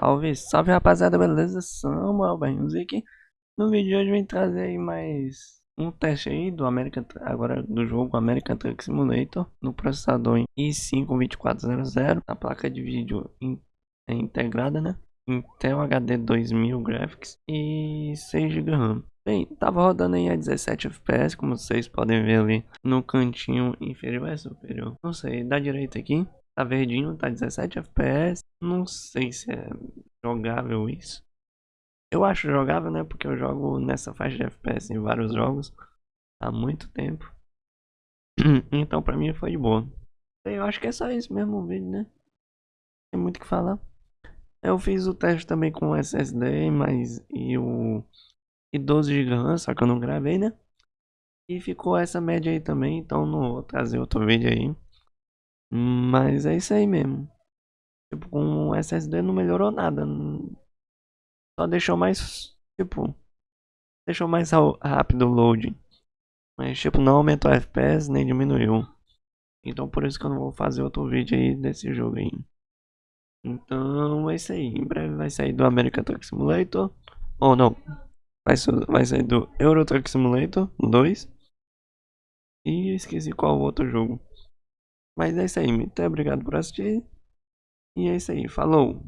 Salve, salve rapaziada, beleza? Samuel aqui. No vídeo de hoje vem trazer aí mais um teste aí do American, agora do jogo American Truck Simulator no processador i5-2400, a placa de vídeo in, é integrada, né? Intel HD 2000 Graphics e 6 GB RAM. Bem, tava rodando aí a 17 FPS, como vocês podem ver ali no cantinho inferior, é superior, não sei, da direita aqui. Tá verdinho, tá 17 FPS. Não sei se é jogável isso. Eu acho jogável, né? Porque eu jogo nessa faixa de FPS em vários jogos há muito tempo. então pra mim foi de boa. Eu acho que é só isso mesmo o vídeo, né? Tem muito o que falar. Eu fiz o teste também com SSD, mas e o e 12 GB só que eu não gravei, né? E ficou essa média aí também, então não vou trazer outro vídeo aí. Mas é isso aí mesmo. Tipo, com o SSD não melhorou nada. Só deixou mais, tipo, deixou mais rápido o load. Mas, tipo, não aumentou o FPS nem diminuiu. Então, por isso que eu não vou fazer outro vídeo aí desse jogo aí. Então, é isso aí. Em breve vai sair do American Truck Simulator. Ou não. Vai, vai sair do Euro Truck Simulator 2. E esqueci qual outro jogo. Mas é isso aí, muito obrigado por assistir. E é isso aí, falou!